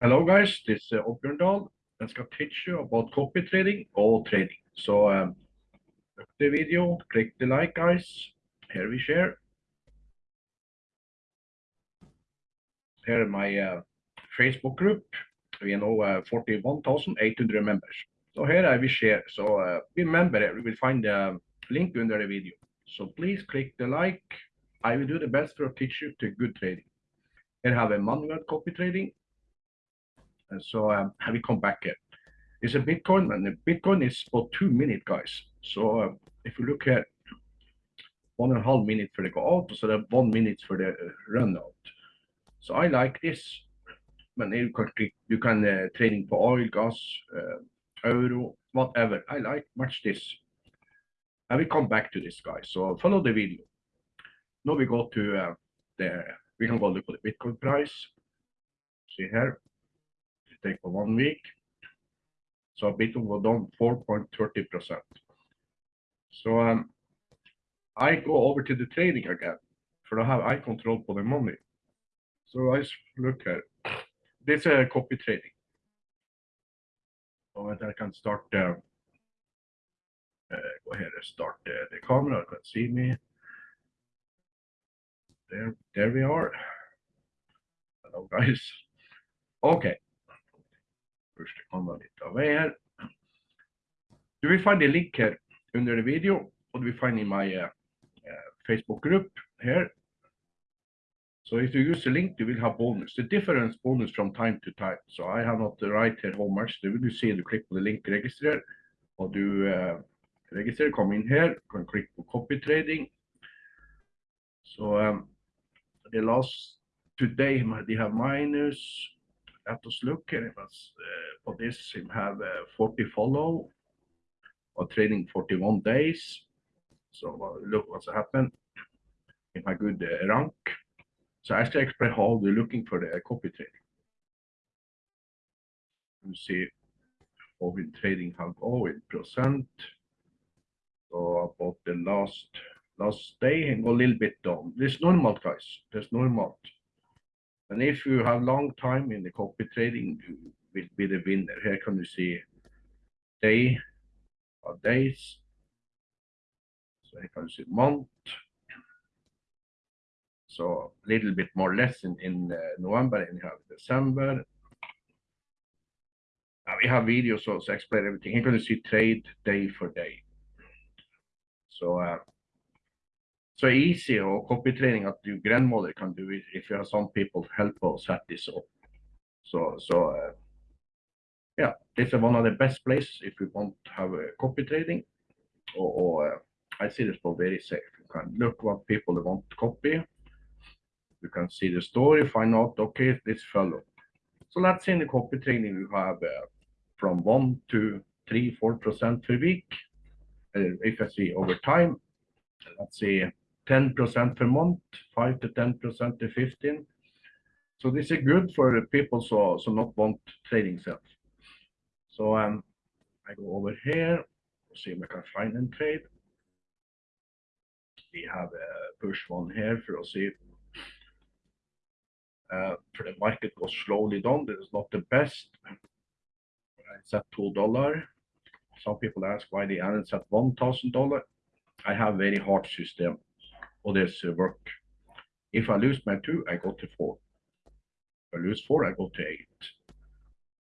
Hello guys, this is uh, Oddbjørn Dahl. I skal teach you about copy trading or trading. So um, the video, click the like guys. Here we share. Here my uh, Facebook group. We know uh, 41,800 members. So here I will share. So uh, remember, you will find the link under the video. So please click the like. I will do the best to teach you to good trading. Here have a manual copy trading and so um, have we come back yet? It's a Bitcoin, and the Bitcoin is for two minutes, guys. So uh, if you look at one and a half minute for the go out, so that one minute for the uh, run out. So I like this. When you can you can uh, trading for oil, gas, uh, euro, whatever. I like much this. I will come back to this, guys. So follow the video. Now we go to uh, the we can go look at the Bitcoin price. See here take for one week. So Bitcoin was down 4.30%. So um, I go over to the trading again for to have eye control for the money. So I look at this uh, copy trading. So I can start uh, uh, go ahead and start uh, the camera. You can see me. There, there we are. Hello guys. Okay. Komma lite av. Du will find a link under the video, or you will find in my uh, uh, Facebook group here. So if you use the link, you will have bonus. The difference bonus from time to time. So I have not the right here how much. Do you see the click on the link register, or do uh, register, come in here, can click on copy trading. So um, the last today they have minus let us look and it was for this him have uh, 40 follow or trading 41 days so look what's happened in my good rank. So I actually explain how we're looking for the copy trading you see how we trading have go percent. So about the last last day and go a little bit down. This normal guys there's normal and if you have long time in the copy trading, you will be the winner. Here can you see day or days. So here can you see month. So a little bit more less in, in uh, November and you have December. Now we have videos also explain everything. Here can you see trade day for day. So uh, so easy or copy trading that your grandmother can do it if you have some people to help us set this up. So, so uh, yeah, this is one of the best places if you want to have a copy trading or, or uh, I see this for very safe. You can look what people want to copy. You can see the story, find out, okay, this fellow. So let's say in the copy trading, you have uh, from one to three, four percent per week. Uh, if I see over time, let's say 10% per month, 5 to 10% to 15. So this is good for the people so so not want trading cells. So um, I go over here, see if I can find and trade. We have a push one here for us see. Uh, for the market goes slowly down. This is not the best. It's at two dollar. Some people ask why the analysts at one thousand dollar. I have very hard system others work. If I lose my two, I go to four. If I lose four, I go to eight.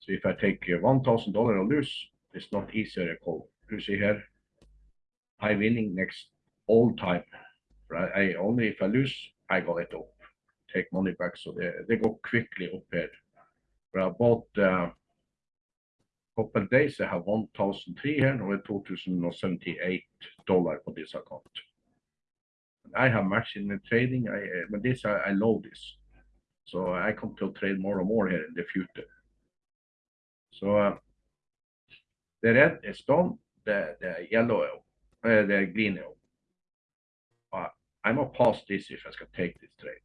So if I take $1,000 and lose, it's not easier to call. You see here, I'm winning next all time. Right? I only if I lose, I got it up. Take money back, so they, they go quickly up here. For about uh, couple days, I have 1,003 here, now 2,078 dollar for this account. I have much in the trading, I, uh, but this, I, I love this. So I come to trade more and more here in the future. So uh, the red is done, the, the yellow, uh, the green. Uh, I'm gonna pass this if I can take this trade.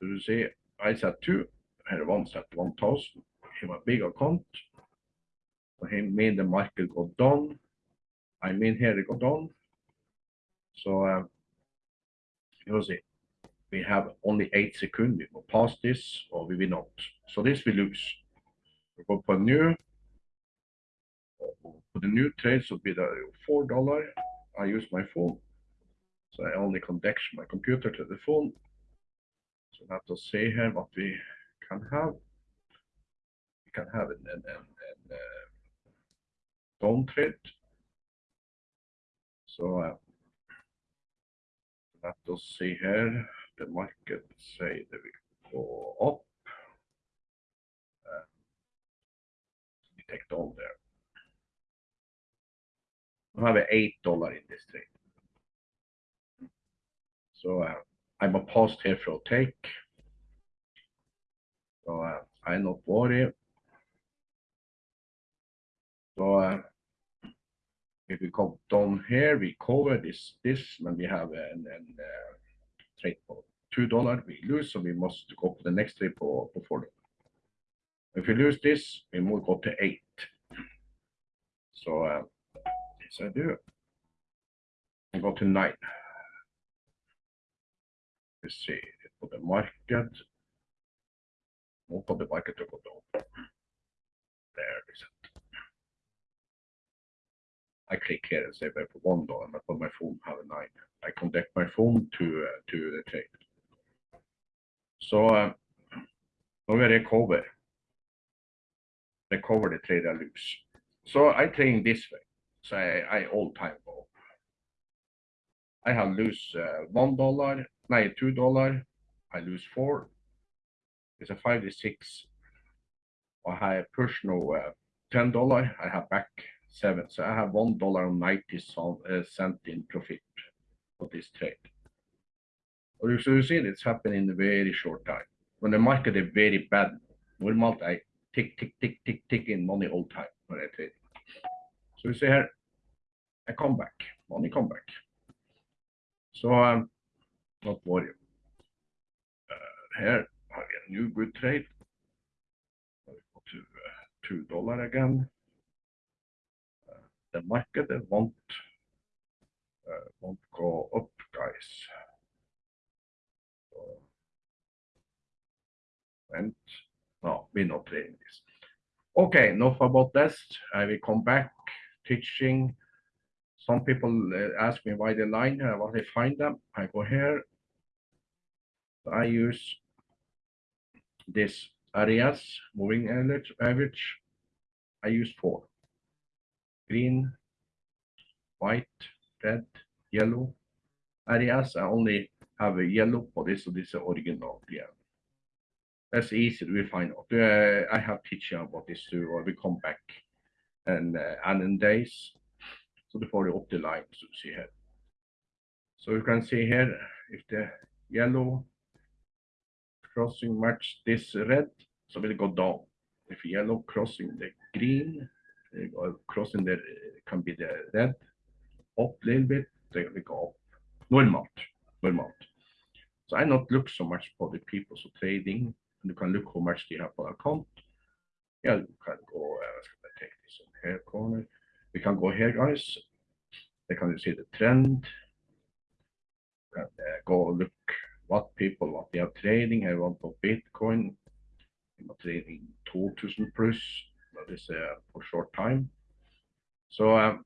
So you see, I set two, had one set 1000, have a big account. So he mean the market go down. I mean here it go down. So um, see, we have only eight seconds. We will pass this or we will not. So this we lose. We go for new. For the new trades will be the four dollar. I use my phone. So I only connect my computer to the phone. So let to see here what we can have. We can have an, an, an, an uh, down trade. So uh, let us see here. The market say that we go up. Uh, take down there. I have eight dollar in this trade. So uh, I'm a pause here for a take. So uh, I not worry. So uh, if we go down here, we cover this this when we have an, an uh, trade for two dollar, we lose, so we must go for the next trade for, for four. If we lose this, we will go to eight. So uh, this I do. I go to nine. Let's see, for the market. Not on the market to go down. There is it. I click here and say for one dollar, but on my phone have a nine. I connect my phone to uh, to the trade. So uh, now we recover. Recover the trade I lose. So I trade this way. So I, I all time go. I have lose uh, one dollar, no, two dollar. I lose four. It's a five to six. I have push no uh, ten dollar. I have back seven. So I have one dollar and ninety uh, cent in profit for this trade. Or you see it's happening in a very short time. When the market is very bad, normal I tick, tick, tick, tick, tick in money all time when I trade. So you see here, I come back, money come back. So um, not worry. Uh, here I get a new good trade. Go to uh, two dollar again. The market won't uh, won't go up, guys. So, and no, we're not trading this. Okay, enough about this. I will come back teaching. Some people uh, ask me why the line, uh, what I find them. I go here. I use this areas, moving average. I use four. Green, white, red, yellow areas. I only have a yellow for this, so this is original. Yeah, that's easy to find out. Uh, I have teaching about this too, or we come back and uh, and days. So before the up the line, so see here. So you can see here if the yellow crossing match this red, so will go down. If yellow crossing the green, crossing the can be the red up a little bit, they go up. Normalt, normalt. So I not look so much for the people so trading. You can look how much they have on account. Yeah, you can go. Uh, I take this in here corner. We can go here, guys. They can see the trend. Can uh, go look what people what they are trading. I want for Bitcoin. I'm trading 2000 plus. That is uh, for short time. So um,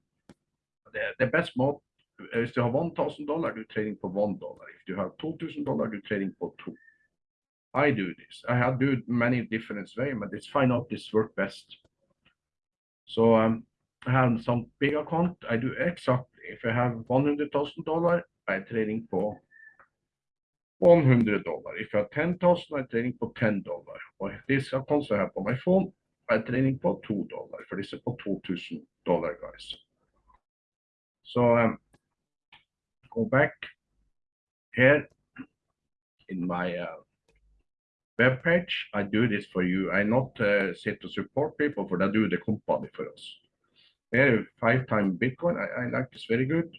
the, the best mode is to have one thousand dollar, you're trading for one dollar. If you have two thousand dollar, you're trading for two. I do this. I have do many different ways, but it's find out this work best. So um, I have some big account. I do exactly. If I have one hundred thousand dollar, I'm trading for one hundred dollar. If I have ten thousand, I'm trading for ten dollar. Or this account I have on my phone, I'm trading for two dollar. For for two thousand dollar, guys. So um, go back here in my uh, web page. I do this for you. I not uh, sit to support people, but I do the company for us. Here, five time Bitcoin. I, I like this very good.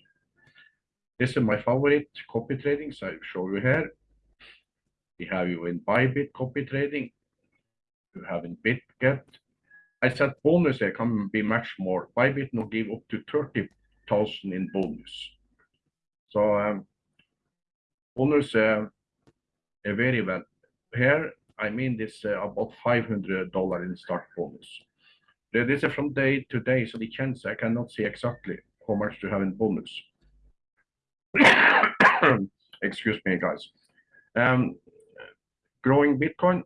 This is my favorite copy trading, so I show you here. We have you in Bybit copy trading. You have in BitGet. I said bonus can be much more. Bybit now give up to 30,000 in bonus. So um, bonus uh, uh, very well. Here, I mean this uh, about $500 in start bonus. This is from day to day, so the chance I cannot see exactly how much to have in bonus. Excuse me, guys. Um, growing Bitcoin,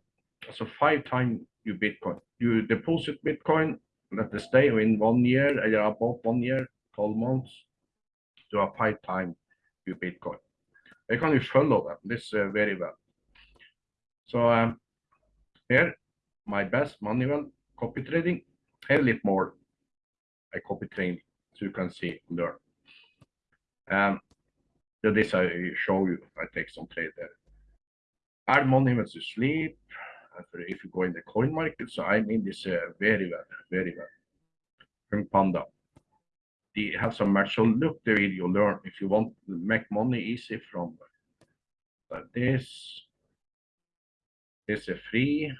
so five times your Bitcoin. You deposit Bitcoin, let it stay in one year, uh, about one year, 12 months, to a five time your Bitcoin. I can follow them, this uh, very well. So um, here, my best manual copy trading, a little more I copy trading, so you can see, learn. Um, so this I show you, I take some trade there. Add money when you sleep, if you go in the coin market, so I mean this uh, very well, very well. From Panda. They have some match, so look the video, learn if you want to make money easy from like this. This is free,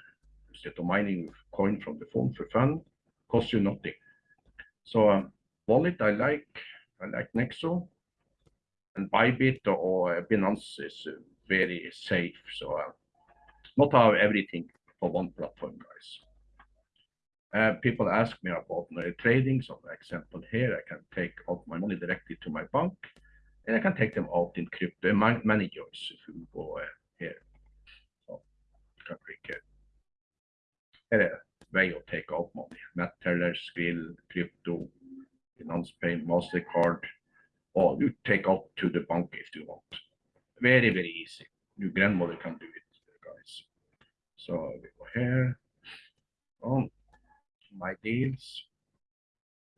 instead of mining coin from the phone for fun, cost you nothing. So um, wallet I like, I like Nexo. And Bybit or Binance is uh, very safe, so uh, not have everything for one platform, guys. Uh, people ask me about my trading, so for example, here I can take out my money directly to my bank, and I can take them out in crypto, man managers, if you go uh, here. So, you can click here. Here a way of take out money, Neteller, Skrill, crypto, Binance Pay, MasterCard, or you take out to the bank if you want. Very, very easy. Your grandmother can do it. So we go here. On my deals.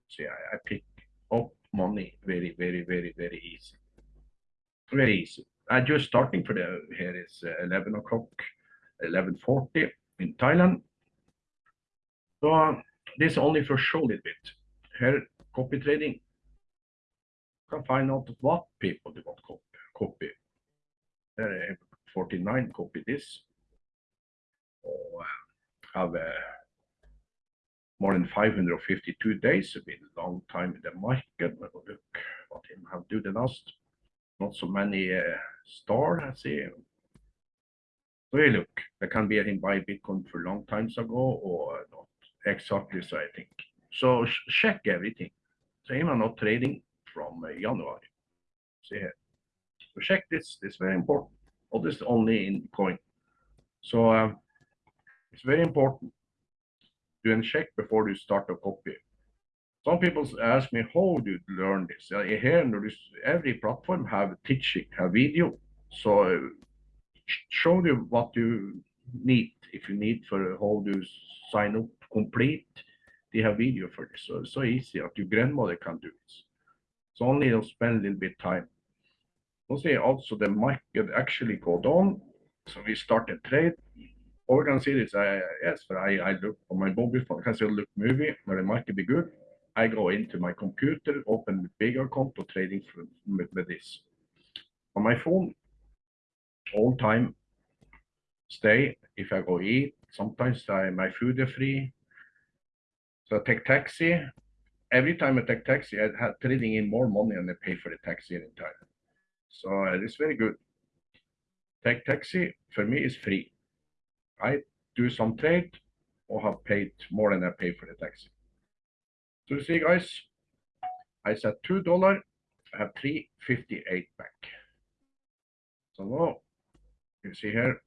See, I, I pick up money very, very, very, very easy. Very easy. I just starting for the here is uh, 11 o'clock, 11:40 in Thailand. So uh, this only for show a little bit. Here, copy trading. Can find out what people they want copy. copy. There, 49 copy this. Or uh, have uh, more than 552 days, It's been a long time in the market. Me look what him have do the last. Not so many uh, star, I see. So look, there can be him buy Bitcoin for long times ago or not exactly so I think. So ch- check everything. So him are not trading from uh, January. See here. So check this, this is very important. All this only in coin. So um, it's very important to check before you start a copy. Some people ask me, how do you learn this? Uh, Here, notice every platform have teaching, have video. So uh, show you what you need. If you need for how to sign up complete, they have video for this. So it's so easy that your grandmother can do this. So only you'll spend a little bit time. See also the market actually go down. So we start a trade. Or we can see this, I, yes, but I, I look on my mobile phone, I still look movie, where the market be good. I go into my computer, open the big account trading for, with, with this. On my phone, all time, stay, if I go eat, sometimes I, my food is free. So I take taxi, every time I take taxi, I have trading in more money and I pay for the taxi in time. So uh, it's very good. Take taxi, for me, is free. I do some trade or have paid more than I pay for the taxi. So you see, guys, I said two dollar, I have three fifty-eight back. So now you see here,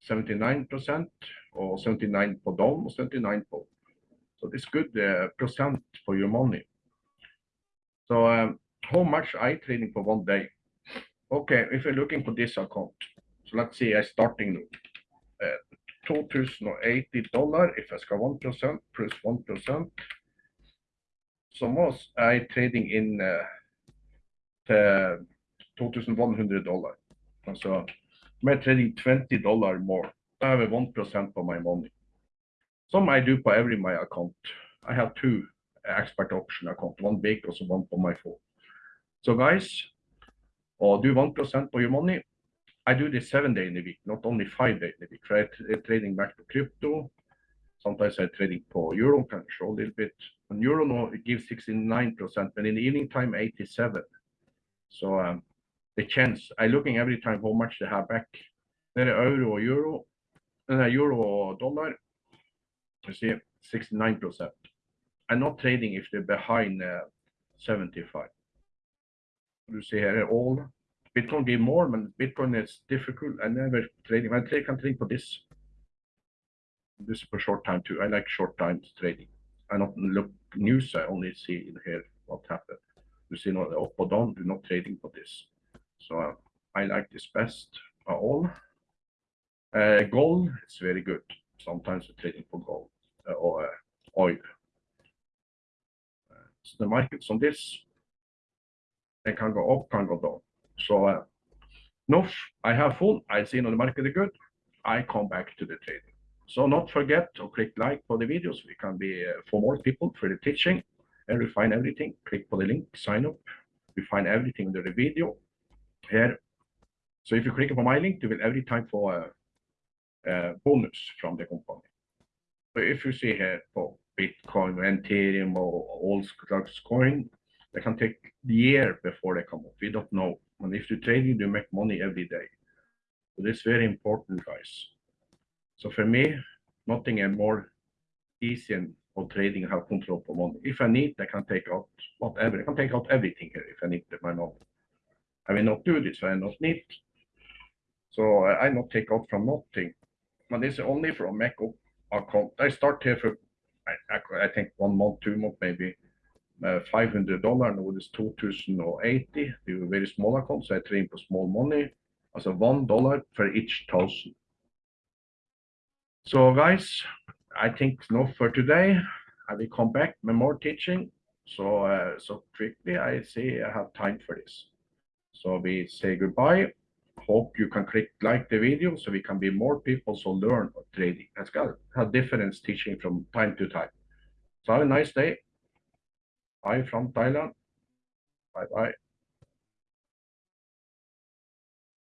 seventy-nine percent or seventy-nine per down or seventy-nine per. So this good uh, percent for your money. So um, how much I trading for one day? Okay, if you're looking for this account, so let's see, I starting uh, $2,080 if I ska 1% plus 1%. Så måste I trading in uh, eh, till 2100 dollar. Alltså, I'm er trading 20 dollar more. I have 1% of my money. Some I do for every my account. I have two ExpertOption account, one big and one for my phone. So guys, or do 1% of your money, I do this seven day in a week, not only five day in a week. Right? Uh, Trading back to crypto. Sometimes I trading for euro, show a little bit. On euro, no, it gives 69%, but in the evening time, 87. So um, the chance, I looking every time how much they have back. There are euro euro, uh, euro or dollar. You see, 69%. I'm not trading if they're behind uh, 75. You see here all Bitcoin give more, but Bitcoin is difficult. I never trading. I trade, can trade for this. This is for short time too. I like short time trading. I don't look news. I only see in here what happened. You see, not up or down. Do not trading for this. So uh, I like this best of all. Uh, gold is very good. Sometimes trading for gold uh, or uh, oil. Uh, so the markets on this, they can go up, can go down. So uh, no, I have fun. I see on the market good. I come back to the trading. So not forget to click like for the videos. We can be uh, for more people for the teaching and refine everything. Click for the link, sign up. We find everything under the video here. So if you click on my link, you will every time for a, a bonus from the company. So if you see here for Bitcoin, Ethereum, or all stocks coin, they can take the year before they come up. We don't know. And if you trading, you make money every day. So this very important, guys. So for me, nothing is more easy or trading have control for money. If I need, I can take out whatever. I can take out everything here if I need my money. I will not do this, I not need. So I, I not take out from nothing. But this is only from Mac account. I start here for, I, I, I think one month, two month, maybe uh, $500. Now it is 2080. We were very small account, so I train for small money. Also one dollar for each thousand. So guys, I think enough for today. I will come back with more teaching. So uh, so quickly, I say I have time for this. So we say goodbye. Hope you can click like the video so we can be more people so learn trading. That's got a difference teaching from time to time. So have a nice day. Bye from Thailand. Bye bye.